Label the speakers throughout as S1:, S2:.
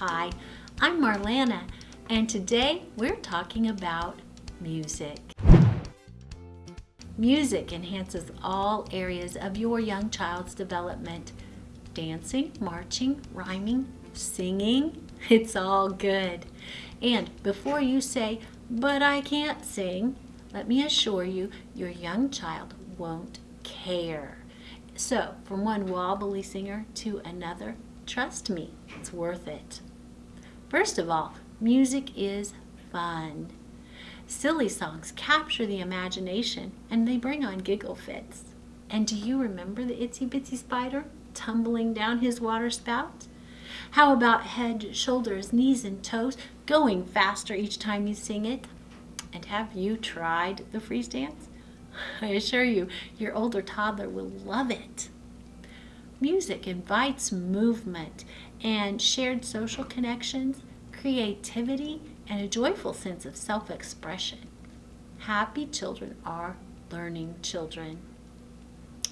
S1: Hi, I'm Marlana, and today we're talking about music. Music enhances all areas of your young child's development. Dancing, marching, rhyming, singing, it's all good. And before you say, but I can't sing, let me assure you, your young child won't care. So, from one wobbly singer to another, trust me, it's worth it. First of all, music is fun. Silly songs capture the imagination and they bring on giggle fits. And do you remember the itsy bitsy spider tumbling down his water spout? How about head, shoulders, knees, and toes going faster each time you sing it? And have you tried the freeze dance? I assure you, your older toddler will love it. Music invites movement and shared social connections, creativity, and a joyful sense of self-expression. Happy children are learning children.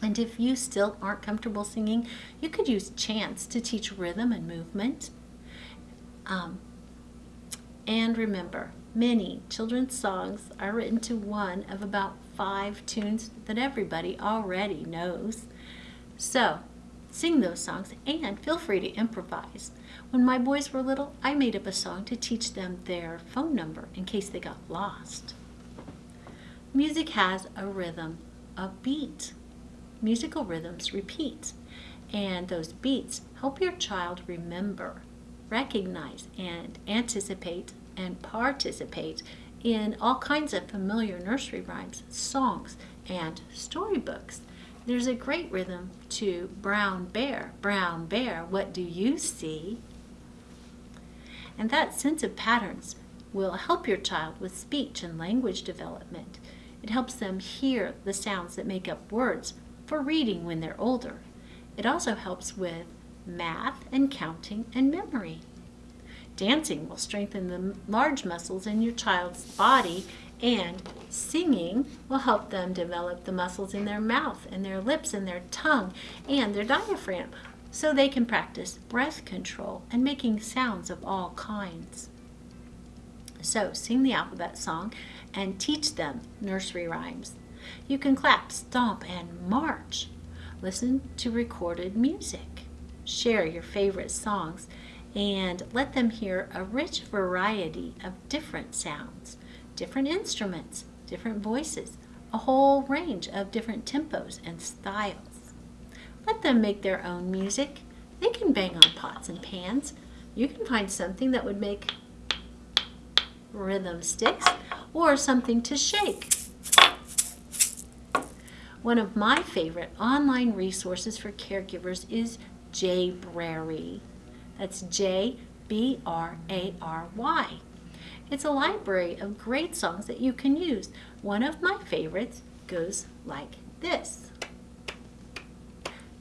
S1: And if you still aren't comfortable singing, you could use chants to teach rhythm and movement. Um, and remember, many children's songs are written to one of about five tunes that everybody already knows. So, sing those songs and feel free to improvise. When my boys were little, I made up a song to teach them their phone number in case they got lost. Music has a rhythm, a beat. Musical rhythms repeat, and those beats help your child remember, recognize, and anticipate and participate in all kinds of familiar nursery rhymes, songs, and storybooks. There's a great rhythm to Brown Bear, Brown Bear, what do you see? And that sense of patterns will help your child with speech and language development. It helps them hear the sounds that make up words for reading when they're older. It also helps with math and counting and memory. Dancing will strengthen the large muscles in your child's body and singing will help them develop the muscles in their mouth and their lips and their tongue and their diaphragm so they can practice breath control and making sounds of all kinds. So sing the alphabet song and teach them nursery rhymes. You can clap, stomp, and march. Listen to recorded music. Share your favorite songs and let them hear a rich variety of different sounds, different instruments, different voices, a whole range of different tempos and styles. Let them make their own music. They can bang on pots and pans. You can find something that would make rhythm sticks or something to shake. One of my favorite online resources for caregivers is Jbrary. That's J-B-R-A-R-Y. It's a library of great songs that you can use. One of my favorites goes like this.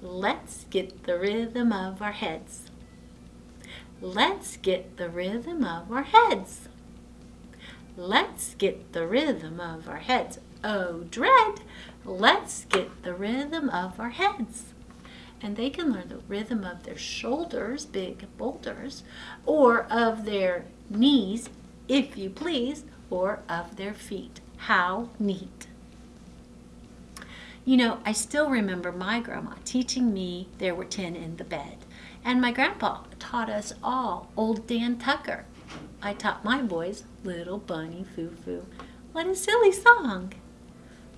S1: Let's get the rhythm of our heads. Let's get the rhythm of our heads. Let's get the rhythm of our heads. Oh, dread! Let's get the rhythm of our heads and they can learn the rhythm of their shoulders, big boulders, or of their knees, if you please, or of their feet. How neat. You know, I still remember my grandma teaching me there were ten in the bed. And my grandpa taught us all Old Dan Tucker. I taught my boys Little Bunny Foo Foo. What a silly song!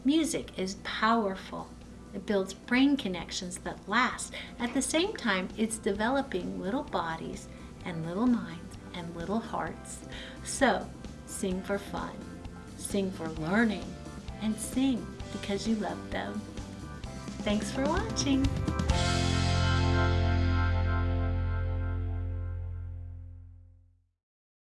S1: Music is powerful. It builds brain connections that last. At the same time, it's developing little bodies and little minds and little hearts. So, sing for fun, sing for learning, and sing because you love them. Thanks for watching.